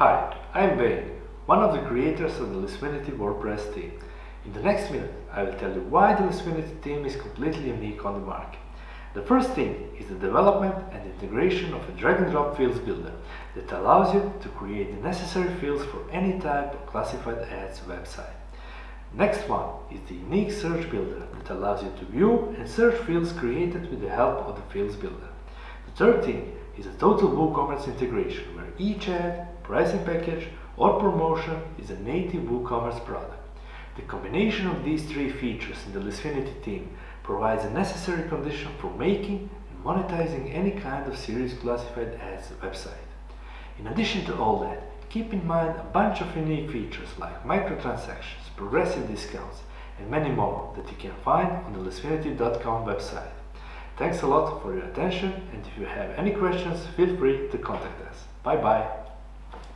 Hi, I'm Wayne, one of the creators of the Lisfinity WordPress theme. In the next minute, I will tell you why the Lisfinity theme is completely unique on the market. The first thing is the development and integration of a drag-and-drop fields builder that allows you to create the necessary fields for any type of classified ads website. Next one is the unique search builder that allows you to view and search fields created with the help of the fields builder. The third thing is a total WooCommerce integration where each ad, pricing package or promotion is a native WooCommerce product. The combination of these three features in the Lisfinity theme provides a necessary condition for making and monetizing any kind of serious classified ads website. In addition to all that, keep in mind a bunch of unique features like microtransactions, progressive discounts, and many more that you can find on the lisfinity.com website. Thanks a lot for your attention and if you have any questions, feel free to contact us. Bye bye.